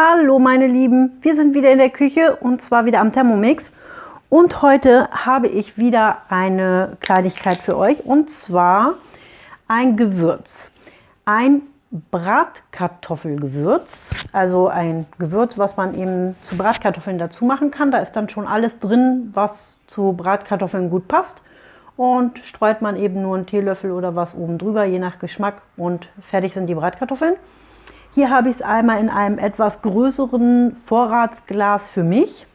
Hallo meine Lieben, wir sind wieder in der Küche und zwar wieder am Thermomix. Und heute habe ich wieder eine Kleinigkeit für euch und zwar ein Gewürz. Ein Bratkartoffelgewürz, also ein Gewürz, was man eben zu Bratkartoffeln dazu machen kann. Da ist dann schon alles drin, was zu Bratkartoffeln gut passt. Und streut man eben nur einen Teelöffel oder was oben drüber, je nach Geschmack und fertig sind die Bratkartoffeln. Hier habe ich es einmal in einem etwas größeren Vorratsglas für mich.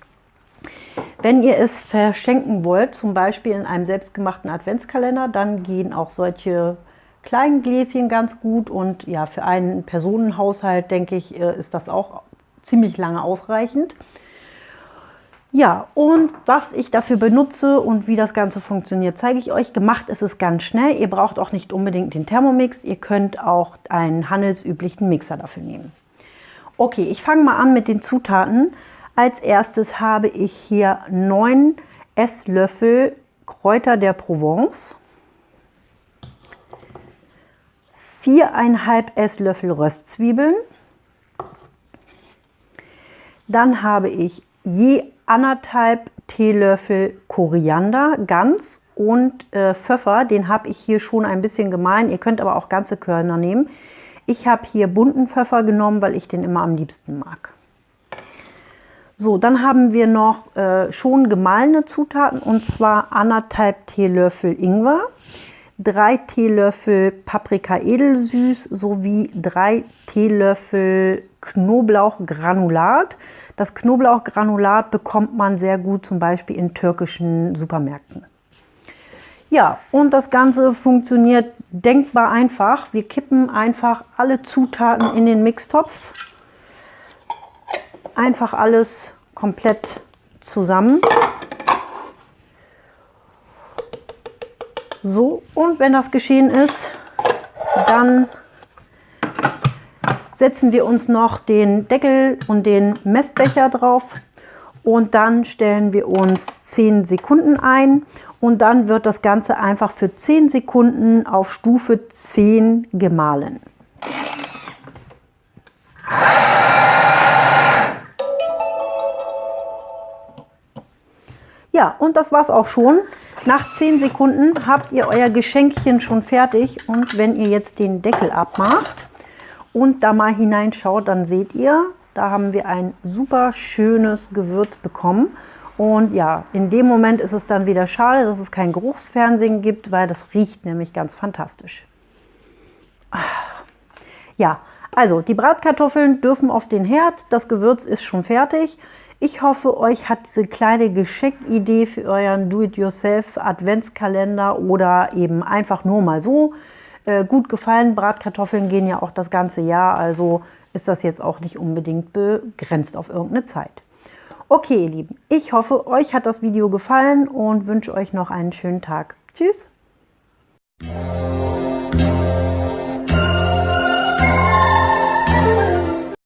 Wenn ihr es verschenken wollt, zum Beispiel in einem selbstgemachten Adventskalender, dann gehen auch solche kleinen Gläschen ganz gut. Und ja, für einen Personenhaushalt, denke ich, äh, ist das auch ziemlich lange ausreichend. Ja, und was ich dafür benutze und wie das Ganze funktioniert, zeige ich euch. Gemacht ist es ganz schnell. Ihr braucht auch nicht unbedingt den Thermomix. Ihr könnt auch einen handelsüblichen Mixer dafür nehmen. Okay, ich fange mal an mit den Zutaten. Als erstes habe ich hier 9 Esslöffel Kräuter der Provence, 4,5 Esslöffel Röstzwiebeln, dann habe ich je anderthalb Teelöffel Koriander ganz und äh, Pfeffer, den habe ich hier schon ein bisschen gemein. Ihr könnt aber auch ganze Körner nehmen. Ich habe hier bunten Pfeffer genommen, weil ich den immer am liebsten mag. So, dann haben wir noch äh, schon gemahlene Zutaten und zwar anderthalb Teelöffel Ingwer, drei Teelöffel Paprika edelsüß sowie drei Teelöffel Knoblauchgranulat. Das Knoblauchgranulat bekommt man sehr gut zum Beispiel in türkischen Supermärkten. Ja, und das Ganze funktioniert denkbar einfach. Wir kippen einfach alle Zutaten in den Mixtopf. Einfach alles komplett zusammen. So, und wenn das geschehen ist, dann setzen wir uns noch den Deckel und den Messbecher drauf und dann stellen wir uns 10 Sekunden ein und dann wird das Ganze einfach für 10 Sekunden auf Stufe 10 gemahlen. Ja, und das war's auch schon. Nach 10 Sekunden habt ihr euer Geschenkchen schon fertig und wenn ihr jetzt den Deckel abmacht, und da mal hineinschaut, dann seht ihr, da haben wir ein super schönes Gewürz bekommen. Und ja, in dem Moment ist es dann wieder schade, dass es kein Geruchsfernsehen gibt, weil das riecht nämlich ganz fantastisch. Ja, also die Bratkartoffeln dürfen auf den Herd, das Gewürz ist schon fertig. Ich hoffe, euch hat diese kleine Geschenkidee für euren Do-it-yourself Adventskalender oder eben einfach nur mal so äh, gut gefallen. Bratkartoffeln gehen ja auch das ganze Jahr, also ist das jetzt auch nicht unbedingt begrenzt auf irgendeine Zeit. Okay, ihr Lieben, ich hoffe, euch hat das Video gefallen und wünsche euch noch einen schönen Tag. Tschüss!